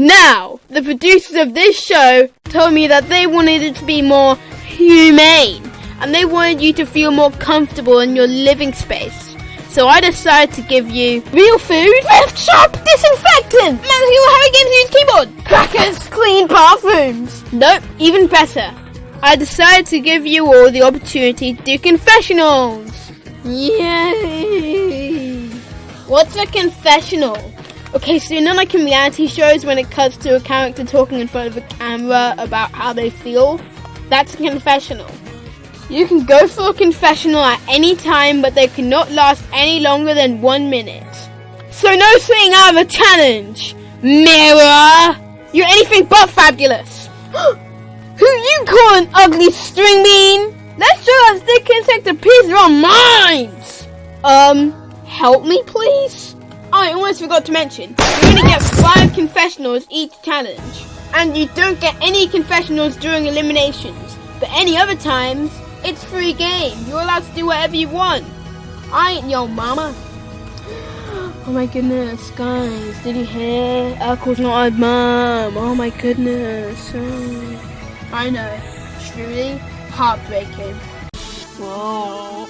Now, the producers of this show told me that they wanted it to be more humane and they wanted you to feel more comfortable in your living space. So I decided to give you real food with sharp disinfectant. Matthew Harry Games use keyboard. Crackers, clean bathrooms. Nope, even better. I decided to give you all the opportunity to do confessionals. Yay! What's a confessional? Okay, so know like in reality shows when it cuts to a character talking in front of a camera about how they feel? That's a confessional. You can go for a confessional at any time, but they cannot last any longer than one minute. So no saying out of a challenge! Mirror! You're anything but fabulous! Who you call an ugly string bean? Let's show that stick insect a piece of our minds! Um, help me please? Oh, I almost forgot to mention, you're gonna get five confessionals each challenge. And you don't get any confessionals during eliminations, but any other times, it's free game. You're allowed to do whatever you want. I ain't your mama. Oh my goodness, guys, did you hear? Urkel's not our mom. Oh my goodness. Oh. I know. Truly heartbreaking. Oh.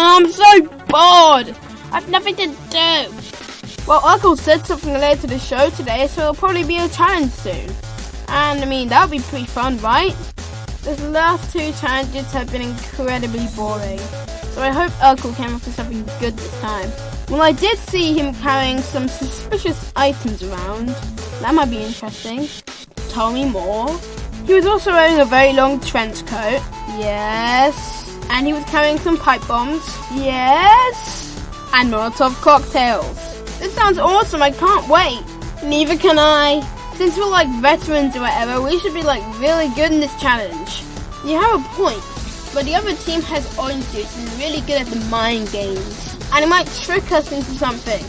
Oh. I'm so bored. I've nothing to do. Well, Uncle said something related to the show today, so it'll probably be a challenge soon. And I mean, that would be pretty fun, right? The last two challenges have been incredibly boring. So I hope Urkel came up with something good this time. Well, I did see him carrying some suspicious items around. That might be interesting. Tell me more. He was also wearing a very long trench coat. Yes. And he was carrying some pipe bombs. Yes. And Molotov cocktails. This sounds awesome. I can't wait. Neither can I. Since we're like veterans or whatever, we should be like really good in this challenge. You have a point, but the other team has orange juice and is really good at the mind games. And it might trick us into something.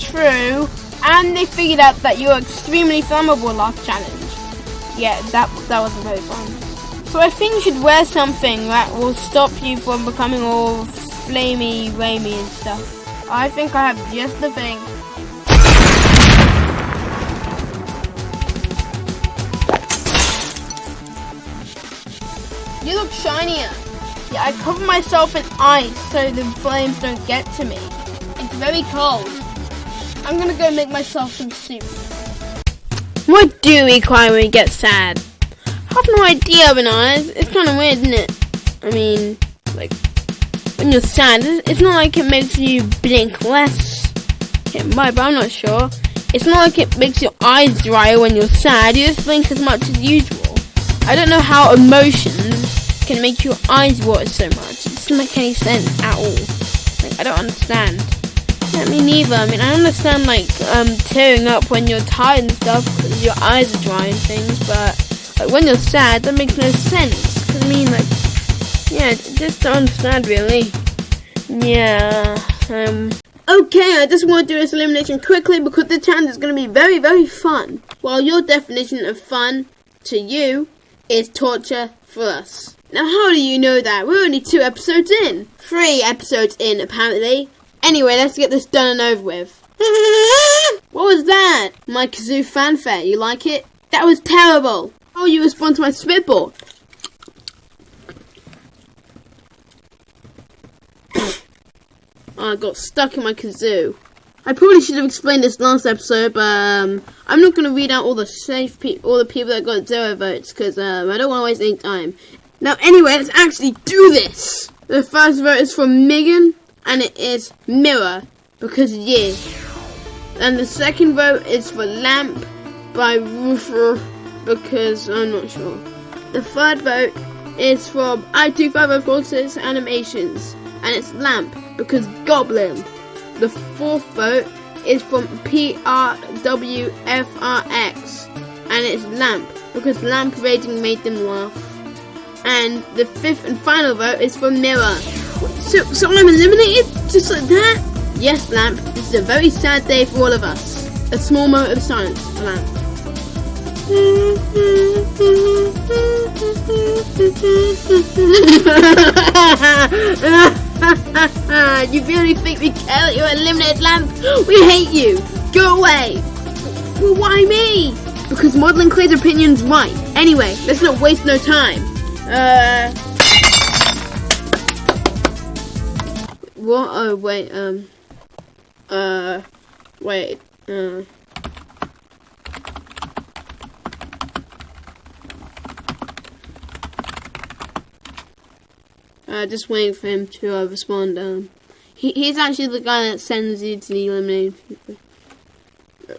True. And they figured out that you were extremely flammable last challenge. Yeah, that, that wasn't very fun. So I think you should wear something that will stop you from becoming all flamey, ramey and stuff. I think I have just the thing. You look shinier. Yeah, I cover myself in ice so the flames don't get to me. It's very cold. I'm gonna go make myself some soup. What do we cry when we get sad? I have no idea, Bananas. It's kind of weird, isn't it? I mean, like, when you're sad, it's not like it makes you blink less. It might, but I'm not sure. It's not like it makes your eyes dry when you're sad. You just blink as much as usual. I don't know how emotions can make your eyes water so much. It doesn't make any sense at all. Like, I don't understand. Yeah, me neither. I mean, I understand, like, um, tearing up when you're tired and stuff because your eyes are dry and things, but, like, when you're sad, that makes no sense. I mean, like, yeah, just don't understand, really. Yeah, um... Okay, I just want to do this elimination quickly because the challenge is going to be very, very fun. While your definition of fun to you is torture for us. Now, how do you know that? We're only two episodes in. Three episodes in, apparently. Anyway, let's get this done and over with. what was that? My kazoo fanfare. You like it? That was terrible. How you respond to my spitball? oh, I got stuck in my kazoo. I probably should have explained this last episode, but um, I'm not going to read out all the safe all the people that got zero votes because um, I don't want to waste any time. Now, anyway, let's actually do this. The first vote is from Megan, and it is Mirror because yeah. And the second vote is for Lamp by Roofer because I'm not sure. The third vote is from i25046 Animations, and it's Lamp because Goblin. The fourth vote is from PRWFRX and it's Lamp because lamp rating made them laugh. And the fifth and final vote is from Mirror. So, so I'm eliminated just like that? Yes, Lamp. This is a very sad day for all of us. A small moment of silence Lamp. you really think we care that you're eliminated lamp? We hate you! Go away! Well, why me? Because modeling Clay's opinion's right. Anyway, let's not waste no time. Uh... What? Oh, wait, um... Uh... Wait, uh... Uh, just waiting for him to uh, respond. Um, he, he's actually the guy that sends you to the eliminated people.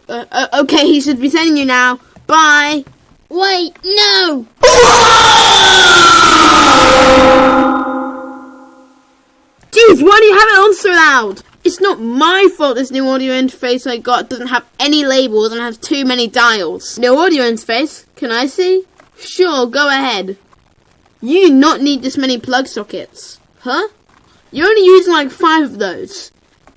Uh, uh, okay, he should be sending you now. Bye. Wait, no! Jeez, why do you have it on so loud? It's not my fault this new audio interface I got doesn't have any labels and has too many dials. New audio interface? Can I see? Sure, go ahead. You do not need this many plug sockets. Huh? You're only using like five of those.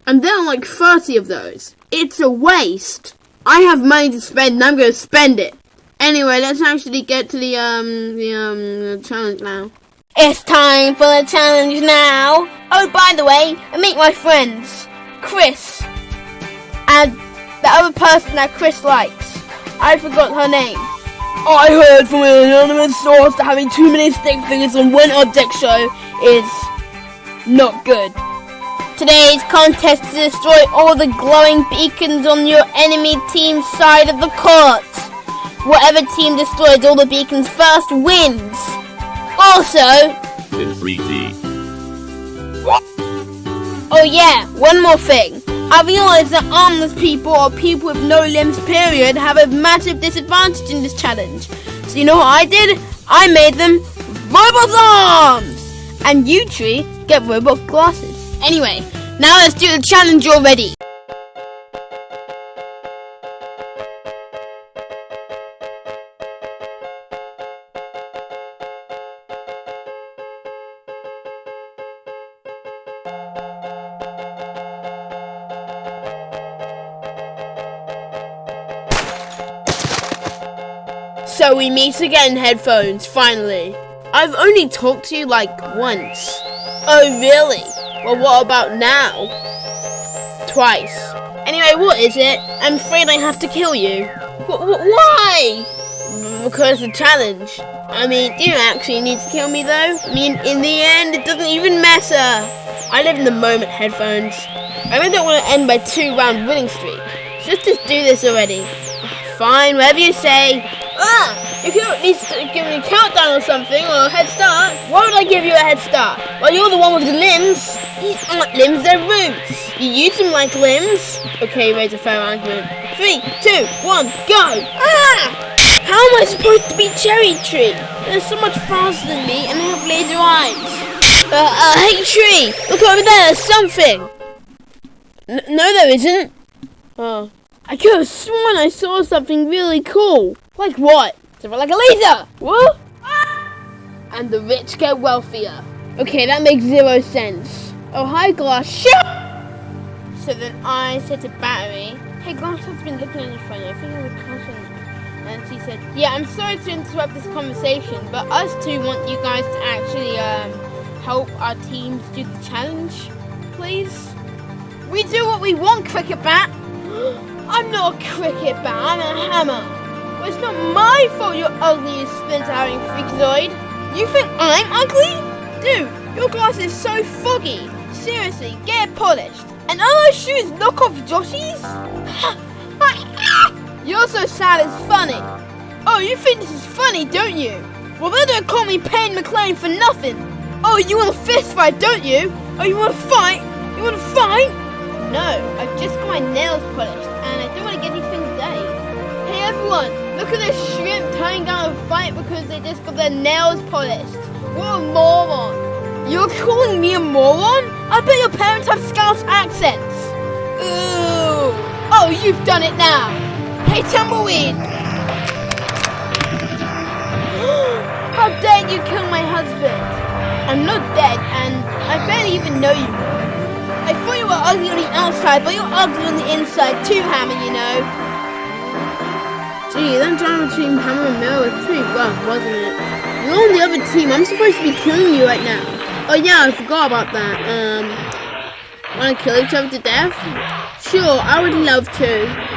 And there are like 30 of those. It's a waste. I have money to spend and I'm going to spend it. Anyway, let's actually get to the, um, the, um, the challenge now. It's time for the challenge now. Oh, by the way, I meet my friends, Chris, and the other person that Chris likes. I forgot her name. I heard from an anonymous source that having too many stick figures on one object show is not good. Today's contest is to destroy all the glowing beacons on your enemy team's side of the court. Whatever team destroys all the beacons first wins. Also, in 3D. Oh yeah, one more thing. I realize that armless people or people with no limbs period have a massive disadvantage in this challenge. So you know what I did? I made them robot arms! And you tree get robot glasses. Anyway, now let's do the challenge already. So we meet again, headphones, finally. I've only talked to you like once. Oh, really? Well, what about now? Twice. Anyway, what is it? I'm afraid I have to kill you. W why? Because the challenge. I mean, you don't actually need to kill me though. I mean, in the end, it doesn't even matter. I live in the moment, headphones. I really don't want to end my two round winning streak. Let's just do this already. Fine, whatever you say. Ah! If you need to give me a countdown or something, or a head start, why would I give you a head start? Well, you're the one with the limbs. These aren't limbs, they're roots. You use them like limbs. Okay, raise a fair argument. Three, two, one, go! Ah! How am I supposed to be Cherry Tree? They're so much faster than me, and they have laser eyes. Uh, uh, hey Tree, look over there, there's something. N no, there isn't. Oh. I could have sworn I saw something really cool. Like what? Something like a laser! What? And the rich get wealthier. Okay, that makes zero sense. Oh, hi, Glass. Shut So then I said to Battery, Hey, Glass has been looking at your phone. I think it was crashing. And she said, Yeah, I'm sorry to interrupt this conversation, but us two want you guys to actually um, help our teams do the challenge, please. We do what we want, Cricket Bat. I'm not a cricket bat, I'm a hammer. Well, it's not my fault you're ugly, you splinter-having freakazoid. You think I'm ugly? Dude, your glass is so foggy. Seriously, get it polished. And are those shoes look off Joshy's? you're so sad it's funny. Oh, you think this is funny, don't you? Well, they don't call me Payne McLean for nothing. Oh, you want a fist fight, don't you? Oh, you want to fight? You want to fight? No, I've just got my nails polished and I don't want to get these things dirty. Hey everyone, look at this shrimp turning down a fight because they just got their nails polished. What a moron. You're calling me a moron? I bet your parents have Scouse accents. Ooh. Oh, you've done it now. Hey Tumbleweed. How dare you kill my husband? I'm not dead and I barely even know you. I thought you were ugly on the outside, but you're ugly on the inside too, Hammer, you know. Gee, that drama between Hammer and Mel was pretty rough, wasn't it? You're on the other team. I'm supposed to be killing you right now. Oh yeah, I forgot about that. Um, wanna kill each other to death? Sure, I would love to.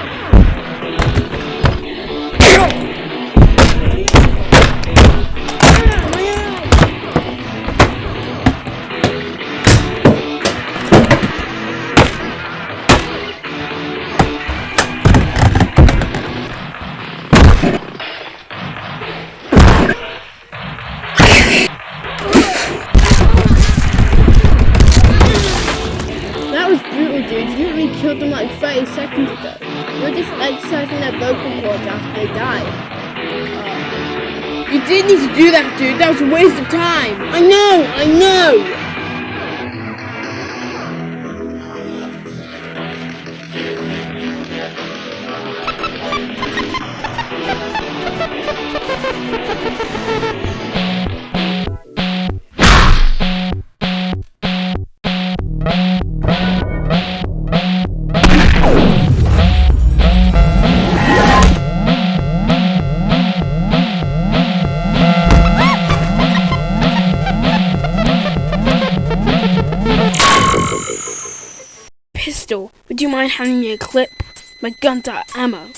Clip? My gun's of ammo.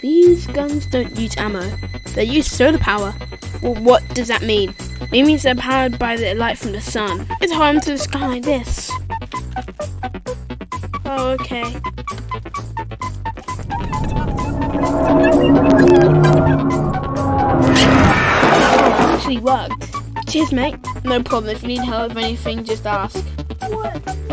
These guns don't use ammo. They use solar power. Well, what does that mean? It means they're powered by the light from the sun. It's home to the sky like this. Oh, okay. Actually worked. Cheers, mate. No problem. If you need help with anything, just ask. What?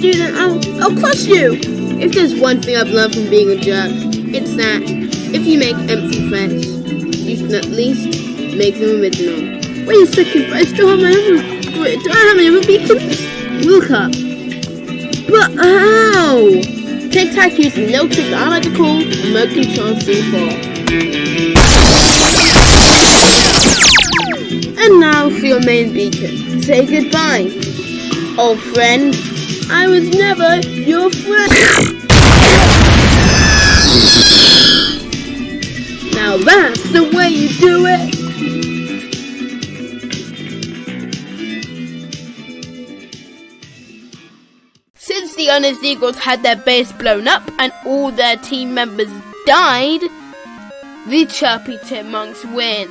That, I'll, I'll crush you. If there's one thing I've learned from being a jerk, it's that if you make empty threats, you should at least make them original. Wait a second, but I still have my other, wait, do I have my other beacons? Look up. But how? Tic Tac using no trick I like to call remote control C4. And now for your main beacon. Say goodbye, old friend. I was never your friend. now that's the way you do it. Since the Honest Eagles had their base blown up and all their team members died, the Chirpy Chipmunks win.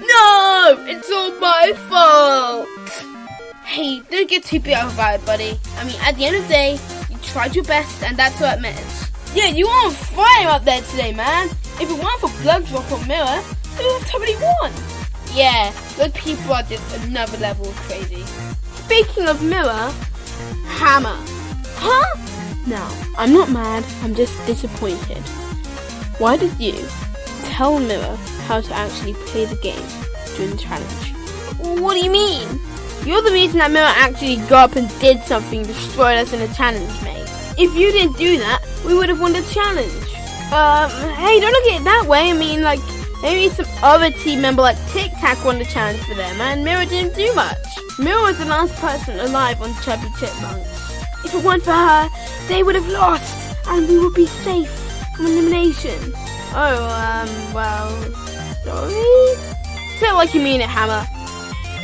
No! It's all my fault! Hey, don't get too big about it, buddy. I mean, at the end of the day, you tried your best, and that's what it matters. Yeah, you are on fire up there today, man. If it weren't for Blood Drop or Mirror, we would have totally won. Yeah, those people are just another level of crazy. Speaking of Mirror, Hammer. Huh? Now, I'm not mad, I'm just disappointed. Why did you tell Mirror how to actually play the game during the challenge? What do you mean? You're the reason that Mirror actually got up and did something, destroyed us in a challenge, mate. If you didn't do that, we would have won the challenge. Um, hey, don't look at it that way. I mean, like, maybe some other team member like Tic Tac won the challenge for them, and Mirror didn't do much. Mirror was the last person alive on Chirpy Chipmunks. If it weren't for her, they would have lost, and we would be safe. from elimination. Oh, um, well, sorry? It like you mean it, Hammer.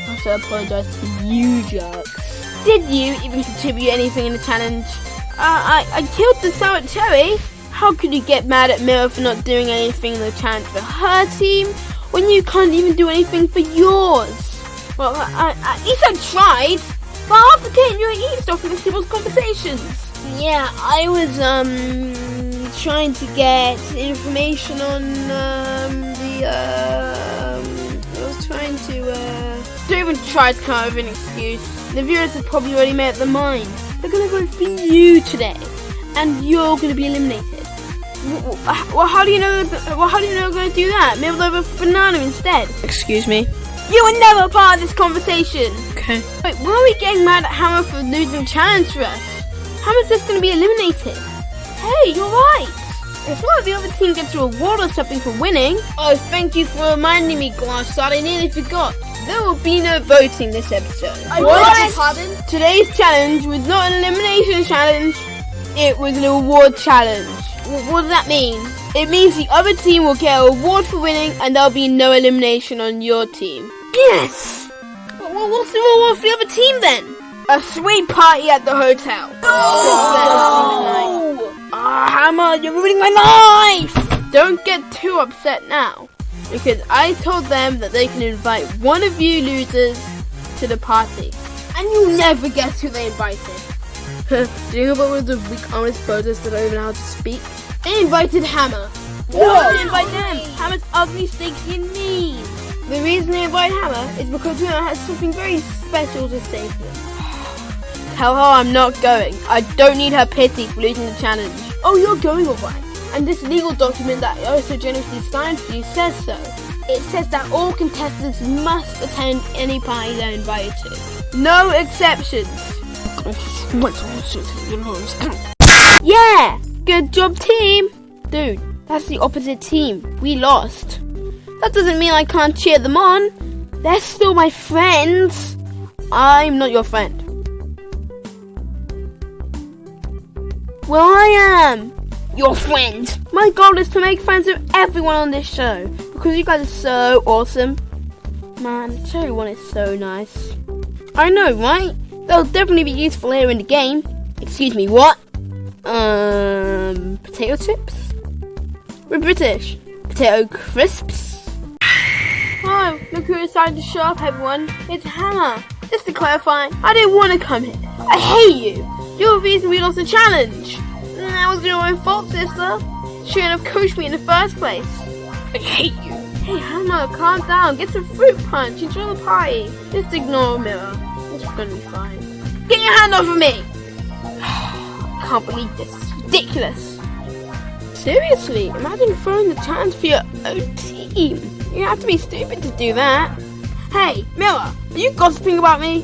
I also apologise to you jerks. Did you even contribute anything in the challenge? Uh, I, I killed the sour cherry. How could you get mad at Mirror for not doing anything in the challenge for her team when you can't even do anything for yours? Well, I, I, at least I tried. But half the time you were eavesdropping on people's conversations. Yeah, I was um trying to get information on um the um I was trying to uh don't even try to come up with an excuse. The viewers have probably already made up their mind. They're gonna vote for you today, and you're gonna be eliminated. Well, how do you know? Well, how do you know they're gonna do that? Maybe they'll vote for banana instead. Excuse me. You were never part of this conversation. Okay. Wait, why are we getting mad at Hammer for losing the challenge for us? Hammer's just gonna be eliminated. Hey, you're right. If one of the other team gets a reward or something for winning. Oh, thank you for reminding me, Glassshot. I nearly forgot. There will be no voting this episode. I what? Pardon? Today's challenge was not an elimination challenge. It was an award challenge. What does that mean? It means the other team will get a reward for winning and there'll be no elimination on your team. Yes! Well, what's the reward for the other team then? A sweet party at the hotel. Oh! Ah, oh, Hammer, you're ruining my life! Don't get too upset now. Because I told them that they can invite one of you losers to the party. And you'll never guess who they invited. Do you know what was the weak honest protest that I even know how to speak? They invited Hammer. No, didn't invite them. Hammer's ugly, stinky, and mean. The reason they invite Hammer is because Hammer has something very special to say to them. Tell her I'm not going. I don't need her pity for losing the challenge. Oh, you're going alright. And this legal document that I so generously signed for you says so. It says that all contestants must attend any party they're invited to. No exceptions. Yeah! Good job, team! Dude, that's the opposite team. We lost. That doesn't mean I can't cheer them on. They're still my friends. I'm not your friend. Well, I am your friend. My goal is to make friends with everyone on this show because you guys are so awesome. Man, Cherry One is so nice. I know, right? They'll definitely be useful here in the game. Excuse me, what? Um, potato chips? We're British. Potato crisps? Oh, look who decided to show up, everyone. It's Hammer. Just to clarify, I didn't want to come here. I hate you. You're the reason we lost the challenge. That was your own fault, sister. You Shouldn't have coached me in the first place. I hate you. Hey, Hammer, calm down. Get some fruit punch. Enjoy the party. Just ignore Mirror. It's gonna be fine. Get your hand off of me! I can't believe this. It's ridiculous. Seriously, imagine throwing the chance for your own team. You have to be stupid to do that. Hey, Miller, are you gossiping about me?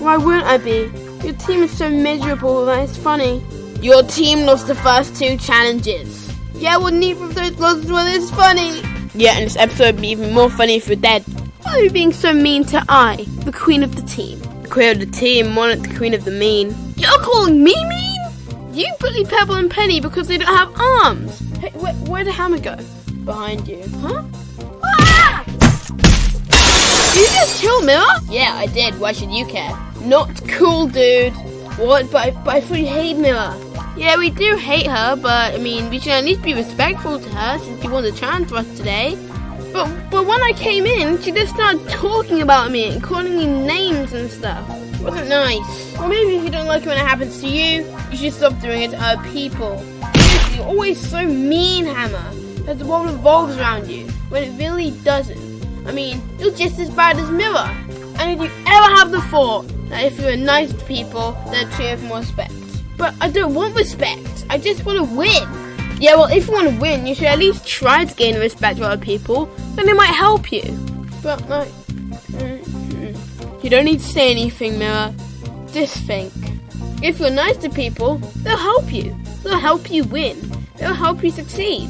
Why wouldn't I be? Your team is so miserable that it's funny. Your team lost the first two challenges. Yeah, well, neither of those losses were this funny. Yeah, and this episode would be even more funny if you're dead. Why are you being so mean to I, the queen of the team? The queen of the team, more like the queen of the mean. You're calling me mean? You bully Pebble and Penny because they don't have arms. Hey, where, where'd the hammer go? Behind you. Huh? Ah! Did you just kill Miller? Yeah, I did. Why should you care? Not cool, dude. What? But I, but I thought you hate Miller. Yeah, we do hate her, but I mean, we should at least be respectful to her since she won the challenge for us today. But but when I came in, she just started talking about me and calling me names and stuff. It wasn't nice. Or maybe if you don't like it when it happens to you, you should stop doing it to other people. You're always so mean, Hammer. As the world revolves around you, when it really doesn't. I mean, you're just as bad as Miller. And if you ever have the thought that if you're nice to people, they'll treat you with more respect. But I don't want respect. I just want to win. Yeah, well, if you want to win, you should at least try to gain respect from other people. Then it might help you. But, like, you don't need to say anything, Mira. Just think. If you're nice to people, they'll help you. They'll help you win. They'll help you succeed.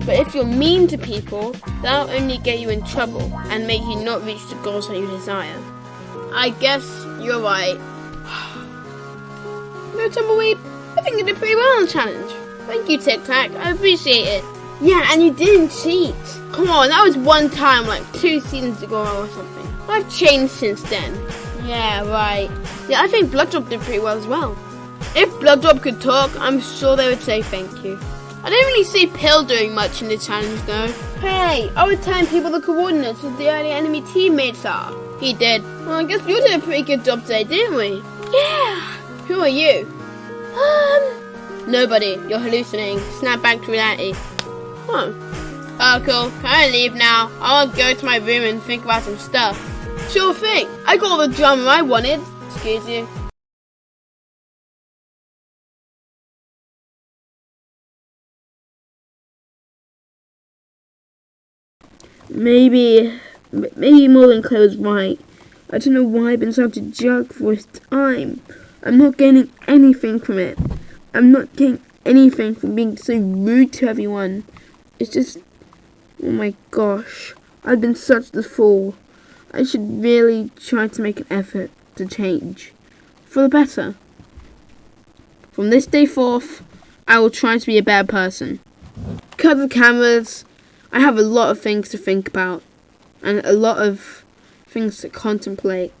But if you're mean to people, that'll only get you in trouble and make you not reach the goals that you desire. I guess you're right. Tumbleweed, I think you did pretty well on the challenge. Thank you, Tic Tac. I appreciate it. Yeah, and you didn't cheat. Come on, that was one time, like two seasons ago or something. I've changed since then. Yeah, right. Yeah, I think Blood Drop did pretty well as well. If Blood Drop could talk, I'm sure they would say thank you. I didn't really see Pill doing much in the challenge though. Hey, I was telling people the coordinates of the early enemy teammates are. He did. Well, I guess you did a pretty good job today, didn't we? Yeah. Who are you? Um. Nobody. You're hallucinating. Snap back to reality. Oh. Oh, cool. Can I leave now? I want to go to my room and think about some stuff. Sure thing. I got all the drama I wanted. Excuse you. Maybe, maybe Morgan Claire was right. I don't know why I've been such a jerk for this time. I'm not gaining anything from it. I'm not getting anything from being so rude to everyone. It's just, oh my gosh, I've been such the fool. I should really try to make an effort to change. For the better. From this day forth, I will try to be a better person. Cut the cameras. I have a lot of things to think about and a lot of things to contemplate.